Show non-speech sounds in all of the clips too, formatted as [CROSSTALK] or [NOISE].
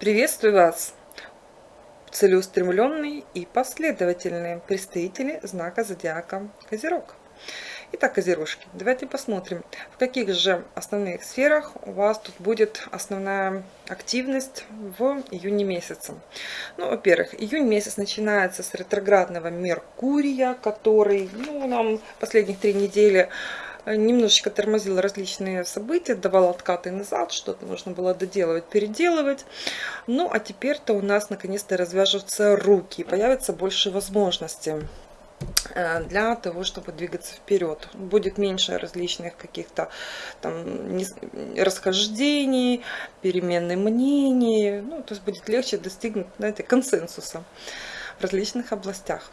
Приветствую вас, целеустремленные и последовательные представители знака зодиака Козерог. Итак, Козерожки, давайте посмотрим, в каких же основных сферах у вас тут будет основная активность в июне месяце. Ну, во-первых, июнь месяц начинается с ретроградного Меркурия, который ну, нам последних три недели немножечко тормозил различные события, давал откаты назад, что-то нужно было доделывать, переделывать. Ну, а теперь-то у нас наконец-то развяжутся руки, появится больше возможностей э, для того, чтобы двигаться вперед. Будет меньше различных каких-то там расхождений, перемены мнений. Ну, то есть будет легче достигнуть, знаете, консенсуса в различных областях.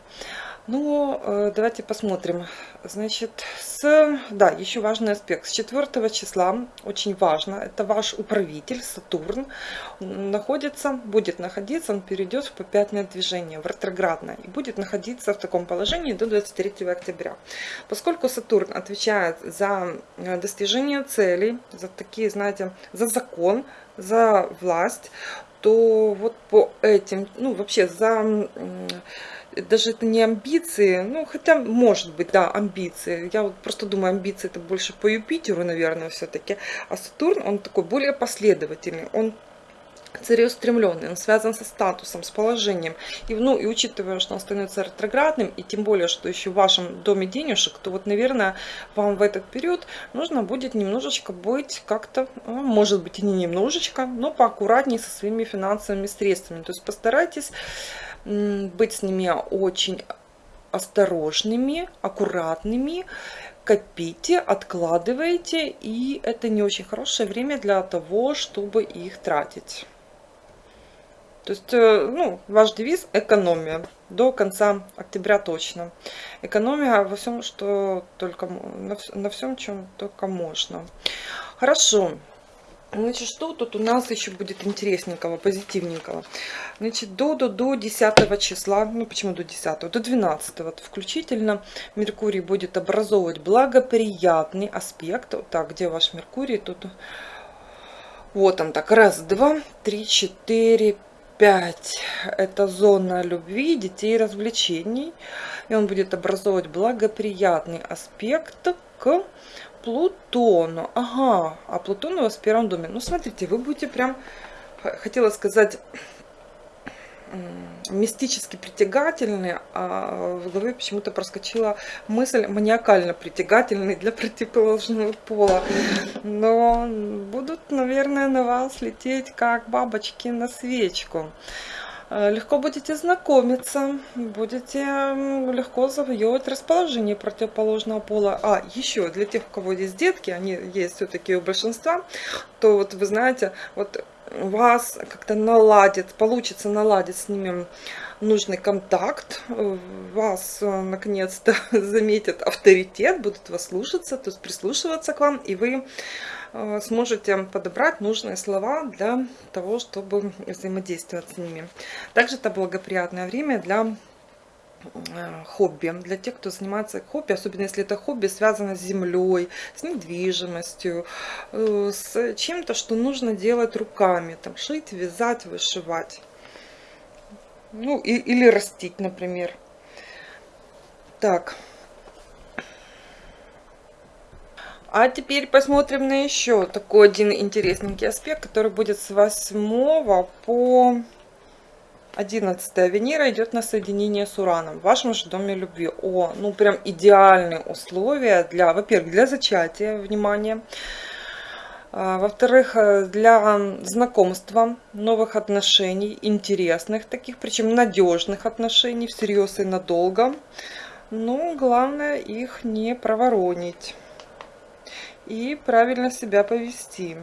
Ну, э, давайте посмотрим. Значит, с, да, еще важный аспект. С 4 числа, очень важно, это ваш управитель Сатурн находится, будет находиться, он перейдет в попятное движение, в ретроградное, и будет находиться в таком положении до 23 октября. Поскольку Сатурн отвечает за э, достижение целей, за такие, знаете, за закон, за власть, то вот по этим, ну, вообще за даже это не амбиции, ну, хотя, может быть, да, амбиции. Я вот просто думаю, амбиции это больше по Юпитеру, наверное, все-таки. А Сатурн, он такой более последовательный. Он целеустремленный, он связан со статусом, с положением. И, ну, и учитывая, что он становится ретроградным, и тем более, что еще в вашем доме денежек, то вот, наверное, вам в этот период нужно будет немножечко быть как-то, ну, может быть и не немножечко, но поаккуратнее со своими финансовыми средствами. То есть постарайтесь быть с ними очень осторожными, аккуратными, копите, откладывайте, и это не очень хорошее время для того, чтобы их тратить. То есть, э, ну, ваш девиз – экономия. До конца октября точно. Экономия во всем, что только, на всем, чем только можно. Хорошо. Значит, что тут у нас еще будет интересненького, позитивненького? Значит, до, до, до 10 числа, ну почему до 10, до 12 вот, включительно Меркурий будет образовывать благоприятный аспект. Вот так, где ваш Меркурий? Тут вот он так, раз, два, три, четыре, пять. Это зона любви, детей и развлечений. И он будет образовывать благоприятный аспект к Плутону. Ага, а Плутон у вас в первом доме. Ну, смотрите, вы будете прям, хотела сказать, мистически притягательны, а в голове почему-то проскочила мысль маниакально притягательный для противоположного пола. Но будут, наверное, на вас лететь как бабочки на свечку. Э, легко будете знакомиться, будете легко завоевывать расположение противоположного пола. А, еще для тех, у кого есть детки, они есть все-таки у большинства, то вот вы знаете, вот вас как-то наладит, получится наладить с ними нужный контакт, вас э, наконец-то [LAUGHS] заметят авторитет, будут вас слушаться, то есть прислушиваться к вам, и вы сможете подобрать нужные слова для того, чтобы взаимодействовать с ними. Также это благоприятное время для э, хобби, для тех, кто занимается хобби, особенно если это хобби связано с землей, с недвижимостью, э, с чем-то, что нужно делать руками, там шить, вязать, вышивать. Ну, и, или растить, например. Так, А теперь посмотрим на еще такой один интересненький аспект, который будет с 8 по 11 Венера идет на соединение с Ураном в вашем же доме любви. О, ну прям идеальные условия для, во-первых, для зачатия, внимания. А, Во-вторых, э, для знакомства, новых отношений, интересных таких, причем надежных отношений, всерьез и надолго. Но главное их не проворонить и правильно себя повести.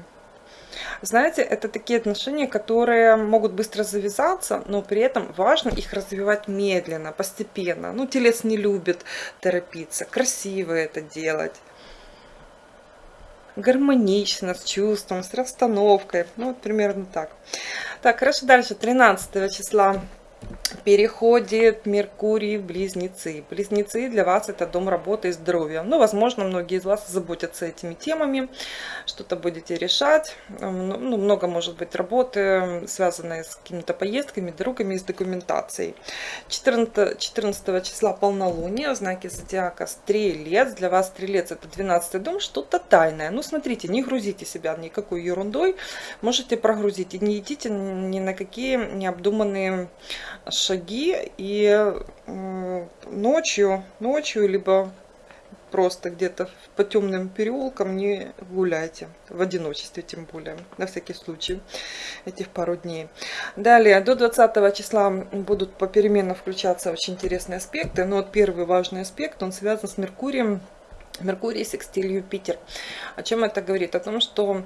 Знаете, это такие отношения, которые могут быстро завязаться, но при этом важно их развивать медленно, постепенно. Ну, телец не любит торопиться, красиво это делать. Гармонично, с чувством, с расстановкой. Ну, вот примерно так. Так, хорошо, дальше, 13 числа переходит Меркурий в Близнецы. Близнецы для вас это дом работы и здоровья. Ну, возможно, многие из вас заботятся этими темами, что-то будете решать. Ну, ну много может быть работы, связанной с какими-то поездками, дорогами с документацией. 14, 14 числа полнолуние, знаки зодиака Стрелец. Для вас Стрелец это 12 дом, что-то тайное. Ну, смотрите, не грузите себя никакой ерундой, можете прогрузить. И не идите ни на какие необдуманные шаги и ночью, ночью, либо просто где-то по темным переулкам не гуляйте, в одиночестве тем более, на всякий случай, этих пару дней. Далее, до 20 числа будут попеременно включаться очень интересные аспекты, но вот первый важный аспект, он связан с Меркурием, Меркурий секстиль Юпитер. О чем это говорит? О том, что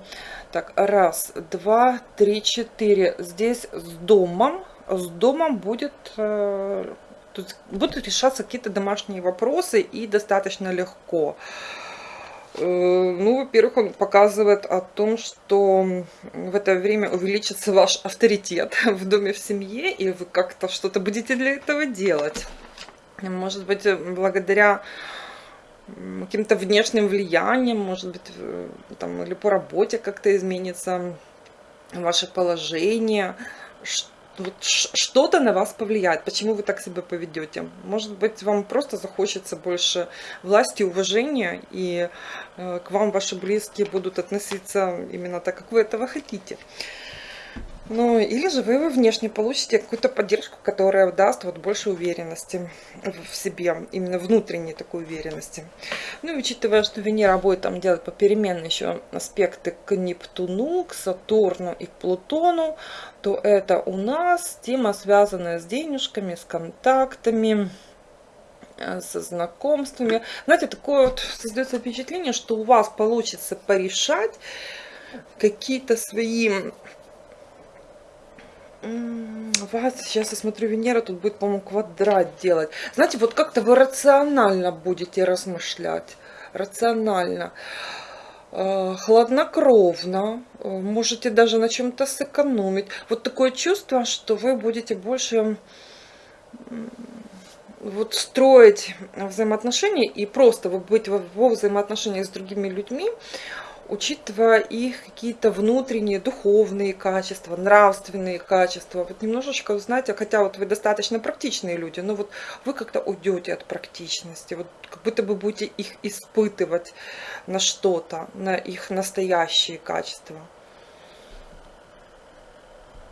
так, раз, два, три, четыре. Здесь с домом с домом будет, э, тут будут решаться какие-то домашние вопросы и достаточно легко. Э, ну, во-первых, он показывает о том, что в это время увеличится ваш авторитет [LAUGHS] в доме, в семье, и вы как-то что-то будете для этого делать. Может быть, благодаря каким-то внешним влиянием, может быть, там, или по работе как-то изменится ваше положение, вот что-то на вас повлияет, почему вы так себя поведете. Может быть, вам просто захочется больше власти, уважения, и э, к вам ваши близкие будут относиться именно так, как вы этого хотите. Ну, или же вы внешне получите какую-то поддержку, которая даст вот больше уверенности в себе, именно внутренней такой уверенности. Ну, учитывая, что Венера будет там делать попеременно еще аспекты к Нептуну, к Сатурну и к Плутону, то это у нас тема, связанная с денежками, с контактами, э, со знакомствами. Знаете, такое вот создается впечатление, что у вас получится порешать какие-то свои вас, сейчас я смотрю, Венера тут будет, по-моему, квадрат делать. Знаете, вот как-то вы рационально будете размышлять. Рационально. Э, хладнокровно. Э, можете даже на чем-то сэкономить. Вот такое чувство, что вы будете больше вот строить взаимоотношения и просто быть во взаимоотношениях с другими людьми учитывая их какие-то внутренние духовные качества, нравственные качества. Вот немножечко, знаете, хотя вот вы достаточно практичные люди, но вот вы как-то уйдете от практичности, вот как будто бы будете их испытывать на что-то, на их настоящие качества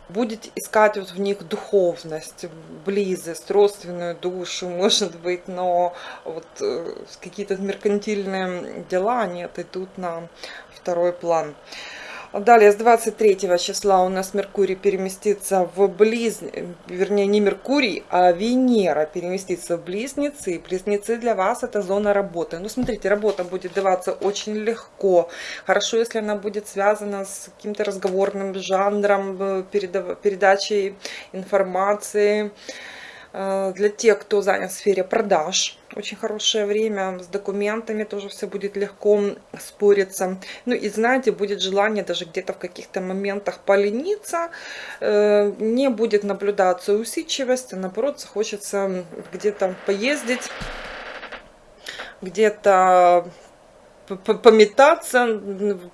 будете искать вот в них духовность, близость, родственную душу, [LAUGHS] может быть, но вот э, какие-то меркантильные дела, они отойдут на второй план. Далее, с 23 числа у нас Меркурий переместится в близ... Вернее, не Меркурий, а Венера переместится в Близнецы. Близнецы для вас это зона работы. Ну, смотрите, работа будет даваться очень легко. Хорошо, если она будет связана с каким-то разговорным жанром, э, передачей информации. Э, для тех, кто занят в сфере продаж, очень хорошее время, с документами тоже все будет легко спориться. Ну и знаете, будет желание даже где-то в каких-то моментах полениться, э, не будет наблюдаться усидчивость, а наоборот захочется где-то поездить, где-то пометаться,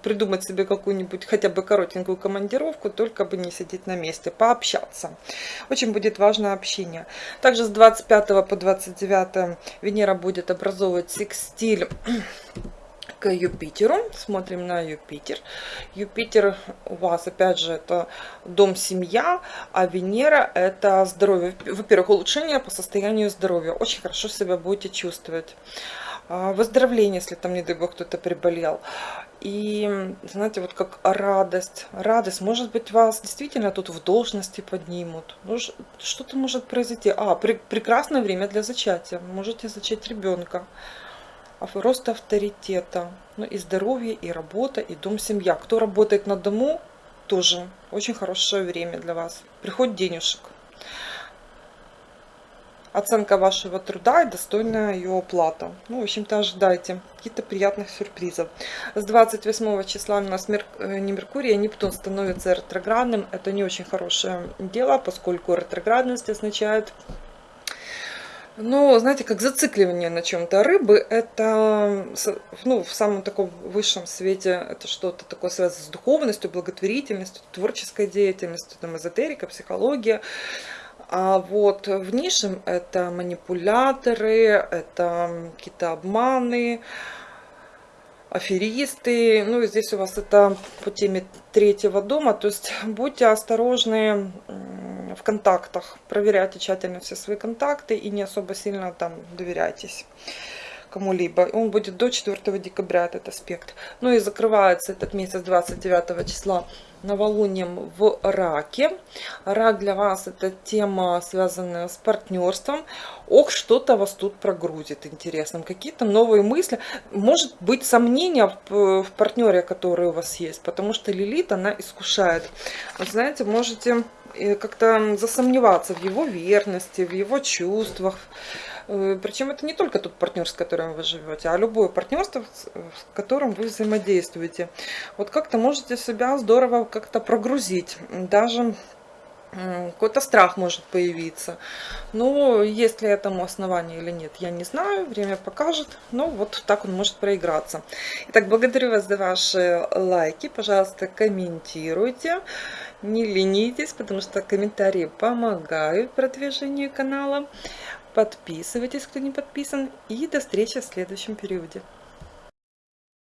придумать себе какую-нибудь хотя бы коротенькую командировку, только бы не сидеть на месте, пообщаться. Очень будет важно общение. Также с 25 по 29 Венера будет образовывать секстиль [CLEARS THROAT] к Юпитеру. Смотрим на Юпитер. Юпитер у вас, опять же, это дом-семья, а Венера это здоровье. Во-первых, улучшение по состоянию здоровья. Очень хорошо себя будете чувствовать. А, выздоровление, если там, не дай бог, кто-то приболел. И, знаете, вот как радость, радость, может быть, вас действительно тут в должности поднимут. Ну, что-то может произойти. А, пр прекрасное время для зачатия. Можете зачать ребенка. А рост авторитета. Ну, и здоровье, и работа, и дом, семья. Кто работает на дому, тоже очень хорошее время для вас. Приход денежек. Оценка вашего труда и достойная ее оплата. Ну, в общем-то, ожидайте каких-то приятных сюрпризов. С 28 числа у нас Мер... Э, не Меркурий, а Нептун становится ретроградным. Это не очень хорошее дело, поскольку ретроградность означает ну, знаете, как зацикливание на чем-то. Рыбы это, ну, в самом таком высшем свете, это что-то такое связано с духовностью, благотворительностью, творческой деятельностью, там, эзотерика, психология. А вот в низшем это манипуляторы, это какие-то обманы, аферисты. Ну и здесь у вас это по теме третьего дома. То есть будьте осторожны в контактах. Проверяйте тщательно все свои контакты и не особо сильно там доверяйтесь кому-либо. Он будет до 4 декабря, этот аспект. Ну и закрывается этот месяц 29 числа новолунием в раке. Рак для вас это тема, связанная с партнерством. Ох, что-то вас тут прогрузит интересным. Какие-то новые мысли. Может быть сомнения в, партнере, который у вас есть. Потому что Лилит, она искушает. Вы знаете, можете э, как-то засомневаться в его верности, в его чувствах. Э, Причем это не только тот партнер, с которым вы живете, а любое партнерство, с которым вы взаимодействуете. Вот как-то можете себя здорово как-то прогрузить, даже какой-то страх может появиться. Но есть ли этому основание или нет, я не знаю, время покажет. Но вот так он может проиграться. Итак, благодарю вас за ваши лайки. Пожалуйста, комментируйте. Не ленитесь, потому что комментарии помогают продвижению канала. Подписывайтесь, кто не подписан. И до встречи в следующем периоде.